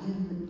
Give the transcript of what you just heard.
嗯